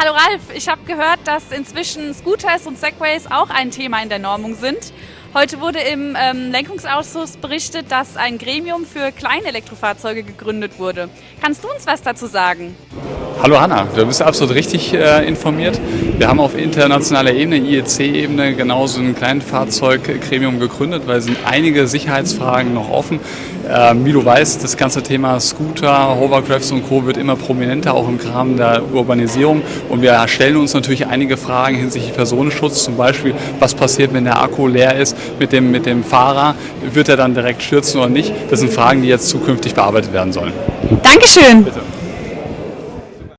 Hallo Ralf, ich habe gehört, dass inzwischen Scooters und Segways auch ein Thema in der Normung sind. Heute wurde im ähm, Lenkungsausschuss berichtet, dass ein Gremium für kleine Elektrofahrzeuge gegründet wurde. Kannst du uns was dazu sagen? Hallo Hanna, du bist absolut richtig äh, informiert. Wir haben auf internationaler Ebene, IEC-Ebene, genauso ein Kleinfahrzeuggremium gegründet, weil es sind einige Sicherheitsfragen noch offen. Ähm, wie du weißt, das ganze Thema Scooter, Hovercrafts und Co. wird immer prominenter, auch im Rahmen der Urbanisierung. Und wir stellen uns natürlich einige Fragen hinsichtlich Personenschutz, zum Beispiel, was passiert, wenn der Akku leer ist mit dem, mit dem Fahrer, wird er dann direkt stürzen oder nicht? Das sind Fragen, die jetzt zukünftig bearbeitet werden sollen. Dankeschön. Bitte.